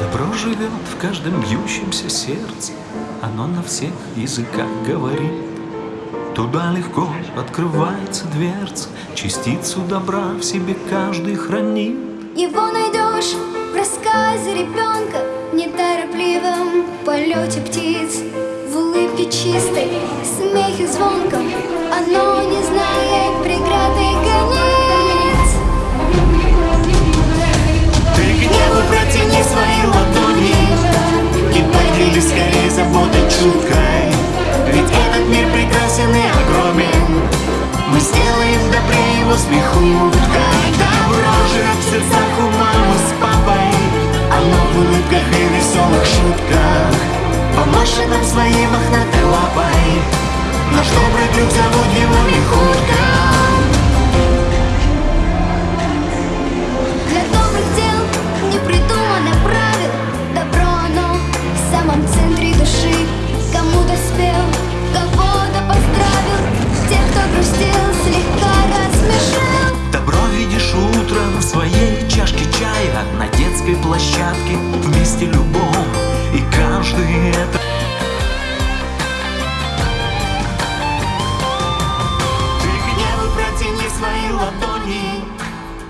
Добро живет в каждом бьющемся сердце, Оно на всех языках говорит. Туда легко открывается дверца, Частицу добра в себе каждый хранит. Его найдешь в рассказе ребенка В неторопливом полете птиц В улыбке чистой, смехе звонком Оно не знает смехуткой Добро живет в сердцах у мамы с папой. Оно в улыбках и веселых шутках Помашет нам своей мохнатой лапой. Наш добрый друг зовут его Михутка площадке в месте любом И каждый это Ты к небу протяни свои ладони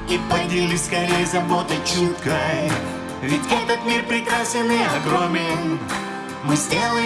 И поделись скорее заботой чуткой. Ведь этот мир прекрасен и огромен. Мы сделаем